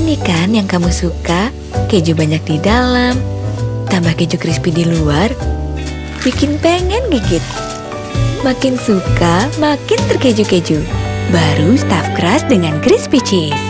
Ini kan yang kamu suka, keju banyak di dalam, tambah keju crispy di luar, bikin pengen gigit. Makin suka, makin terkeju-keju. Baru stuffed crust dengan crispy cheese.